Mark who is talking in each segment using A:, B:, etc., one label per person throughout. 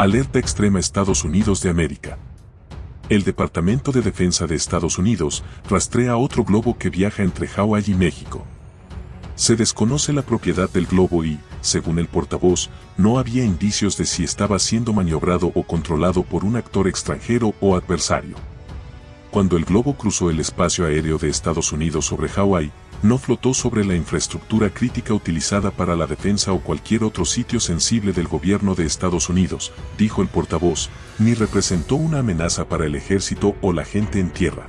A: Alerta extrema Estados Unidos de América. El Departamento de Defensa de Estados Unidos rastrea otro globo que viaja entre Hawái y México. Se desconoce la propiedad del globo y, según el portavoz, no había indicios de si estaba siendo maniobrado o controlado por un actor extranjero o adversario. Cuando el globo cruzó el espacio aéreo de Estados Unidos sobre Hawái, no flotó sobre la infraestructura crítica utilizada para la defensa o cualquier otro sitio sensible del gobierno de Estados Unidos, dijo el portavoz, ni representó una amenaza para el ejército o la gente en tierra.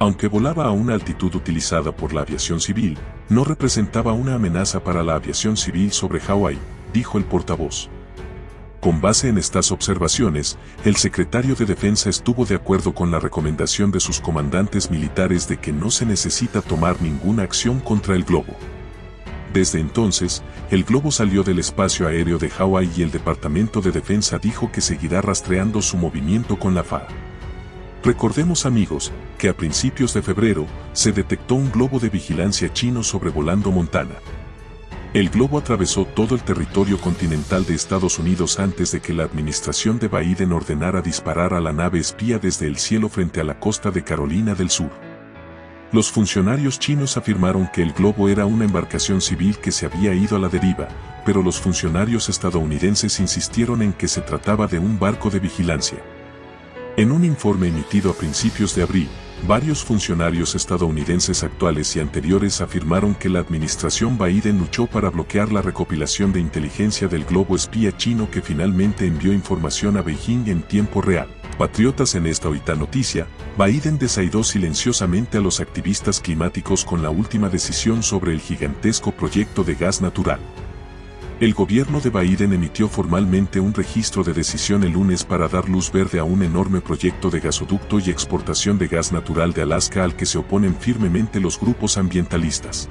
A: Aunque volaba a una altitud utilizada por la aviación civil, no representaba una amenaza para la aviación civil sobre Hawái, dijo el portavoz. Con base en estas observaciones, el secretario de Defensa estuvo de acuerdo con la recomendación de sus comandantes militares de que no se necesita tomar ninguna acción contra el globo. Desde entonces, el globo salió del espacio aéreo de Hawái y el Departamento de Defensa dijo que seguirá rastreando su movimiento con la FAA. Recordemos amigos, que a principios de febrero, se detectó un globo de vigilancia chino sobrevolando Montana. El globo atravesó todo el territorio continental de Estados Unidos antes de que la administración de Biden ordenara disparar a la nave espía desde el cielo frente a la costa de Carolina del Sur. Los funcionarios chinos afirmaron que el globo era una embarcación civil que se había ido a la deriva, pero los funcionarios estadounidenses insistieron en que se trataba de un barco de vigilancia. En un informe emitido a principios de abril, Varios funcionarios estadounidenses actuales y anteriores afirmaron que la administración Biden luchó para bloquear la recopilación de inteligencia del globo espía chino que finalmente envió información a Beijing en tiempo real. Patriotas en esta ahorita noticia, Biden desaidó silenciosamente a los activistas climáticos con la última decisión sobre el gigantesco proyecto de gas natural. El gobierno de Biden emitió formalmente un registro de decisión el lunes para dar luz verde a un enorme proyecto de gasoducto y exportación de gas natural de Alaska al que se oponen firmemente los grupos ambientalistas.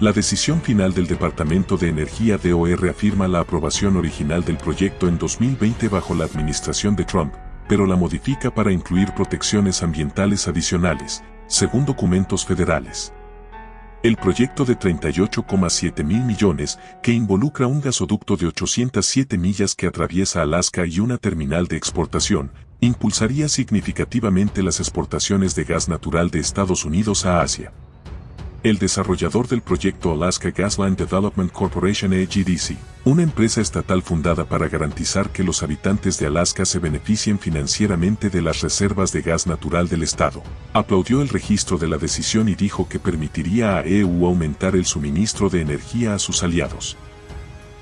A: La decisión final del Departamento de Energía DOE reafirma la aprobación original del proyecto en 2020 bajo la administración de Trump, pero la modifica para incluir protecciones ambientales adicionales, según documentos federales. El proyecto de 38,7 mil millones, que involucra un gasoducto de 807 millas que atraviesa Alaska y una terminal de exportación, impulsaría significativamente las exportaciones de gas natural de Estados Unidos a Asia el desarrollador del proyecto Alaska Gasline Development Corporation AGDC, una empresa estatal fundada para garantizar que los habitantes de Alaska se beneficien financieramente de las reservas de gas natural del estado, aplaudió el registro de la decisión y dijo que permitiría a EU aumentar el suministro de energía a sus aliados.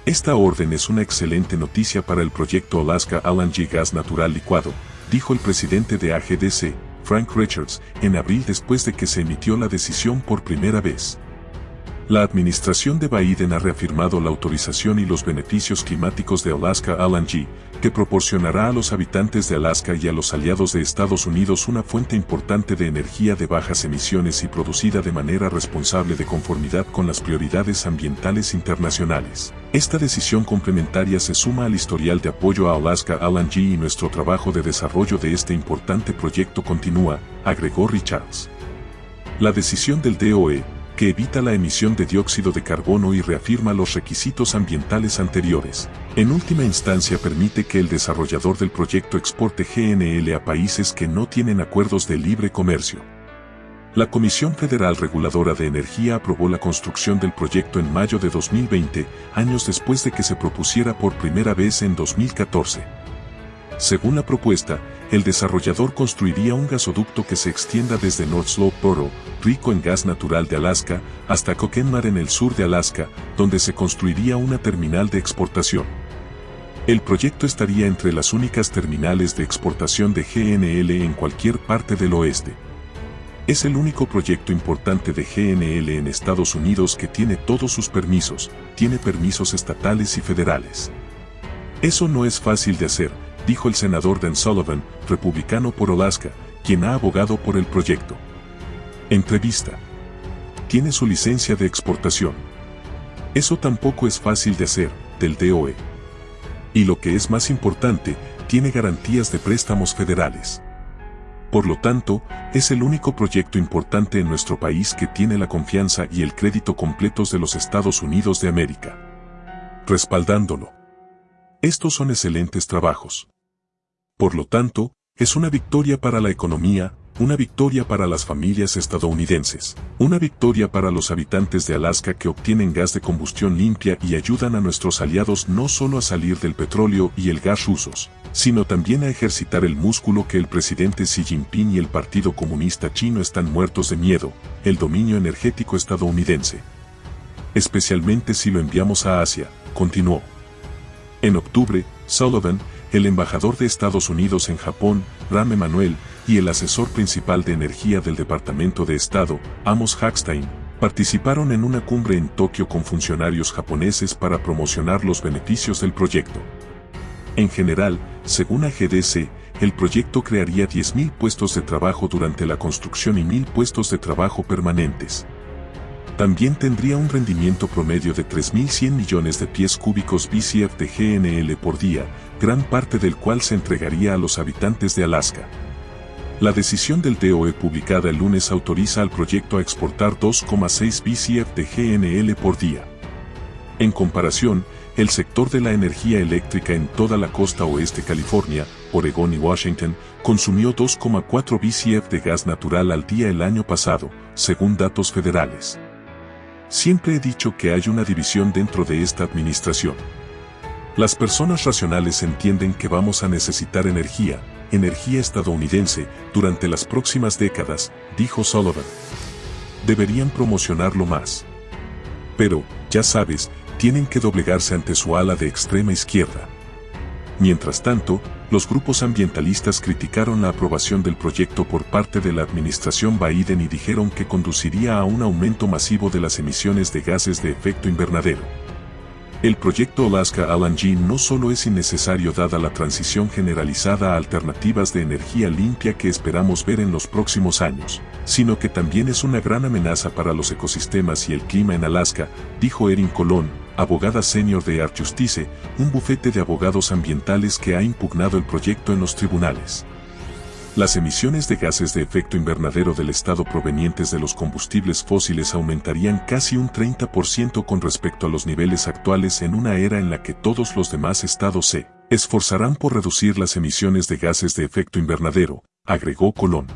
A: Esta orden es una excelente noticia para el proyecto Alaska LNG Gas Natural Licuado, dijo el presidente de AGDC, Frank Richards, en abril después de que se emitió la decisión por primera vez. La administración de Biden ha reafirmado la autorización y los beneficios climáticos de Alaska LNG, que proporcionará a los habitantes de Alaska y a los aliados de Estados Unidos una fuente importante de energía de bajas emisiones y producida de manera responsable de conformidad con las prioridades ambientales internacionales. Esta decisión complementaria se suma al historial de apoyo a Alaska LNG y nuestro trabajo de desarrollo de este importante proyecto continúa, agregó Richards. La decisión del DOE, que evita la emisión de dióxido de carbono y reafirma los requisitos ambientales anteriores. En última instancia permite que el desarrollador del proyecto exporte GNL a países que no tienen acuerdos de libre comercio. La Comisión Federal Reguladora de Energía aprobó la construcción del proyecto en mayo de 2020, años después de que se propusiera por primera vez en 2014. Según la propuesta, el desarrollador construiría un gasoducto que se extienda desde North Slope Borough, rico en gas natural de Alaska, hasta Coquenmar en el sur de Alaska, donde se construiría una terminal de exportación. El proyecto estaría entre las únicas terminales de exportación de GNL en cualquier parte del oeste. Es el único proyecto importante de GNL en Estados Unidos que tiene todos sus permisos, tiene permisos estatales y federales. Eso no es fácil de hacer, dijo el senador Dan Sullivan, republicano por Alaska, quien ha abogado por el proyecto. Entrevista. Tiene su licencia de exportación. Eso tampoco es fácil de hacer, del DOE. Y lo que es más importante, tiene garantías de préstamos federales. Por lo tanto, es el único proyecto importante en nuestro país que tiene la confianza y el crédito completos de los Estados Unidos de América. Respaldándolo. Estos son excelentes trabajos. Por lo tanto, es una victoria para la economía, una victoria para las familias estadounidenses, una victoria para los habitantes de Alaska que obtienen gas de combustión limpia y ayudan a nuestros aliados no solo a salir del petróleo y el gas rusos, sino también a ejercitar el músculo que el presidente Xi Jinping y el Partido Comunista Chino están muertos de miedo, el dominio energético estadounidense. Especialmente si lo enviamos a Asia, continuó. En octubre, Sullivan, el embajador de Estados Unidos en Japón, Ram Emanuel, y el asesor principal de energía del Departamento de Estado, Amos Hackstein, participaron en una cumbre en Tokio con funcionarios japoneses para promocionar los beneficios del proyecto. En general, según AGDC, el proyecto crearía 10.000 puestos de trabajo durante la construcción y 1.000 puestos de trabajo permanentes. También tendría un rendimiento promedio de 3.100 millones de pies cúbicos BCF de GNL por día, gran parte del cual se entregaría a los habitantes de Alaska. La decisión del DOE publicada el lunes autoriza al proyecto a exportar 2,6 BCF de GNL por día. En comparación, el sector de la energía eléctrica en toda la costa oeste California, Oregón y Washington, consumió 2,4 BCF de gas natural al día el año pasado, según datos federales. Siempre he dicho que hay una división dentro de esta administración. Las personas racionales entienden que vamos a necesitar energía, energía estadounidense, durante las próximas décadas, dijo Sullivan. Deberían promocionarlo más. Pero, ya sabes, tienen que doblegarse ante su ala de extrema izquierda. Mientras tanto, los grupos ambientalistas criticaron la aprobación del proyecto por parte de la administración Biden y dijeron que conduciría a un aumento masivo de las emisiones de gases de efecto invernadero. El proyecto Alaska LNG no solo es innecesario dada la transición generalizada a alternativas de energía limpia que esperamos ver en los próximos años, sino que también es una gran amenaza para los ecosistemas y el clima en Alaska, dijo Erin Colón, abogada senior de Art Justice, un bufete de abogados ambientales que ha impugnado el proyecto en los tribunales. Las emisiones de gases de efecto invernadero del Estado provenientes de los combustibles fósiles aumentarían casi un 30% con respecto a los niveles actuales en una era en la que todos los demás estados se esforzarán por reducir las emisiones de gases de efecto invernadero, agregó Colón.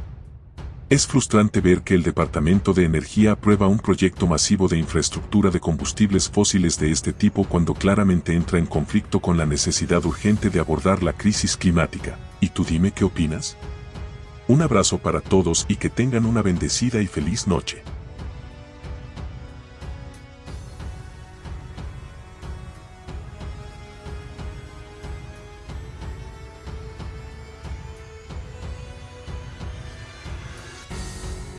A: Es frustrante ver que el Departamento de Energía aprueba un proyecto masivo de infraestructura de combustibles fósiles de este tipo cuando claramente entra en conflicto con la necesidad urgente de abordar la crisis climática. ¿Y tú dime qué opinas? Un abrazo para todos y que tengan una bendecida y feliz noche.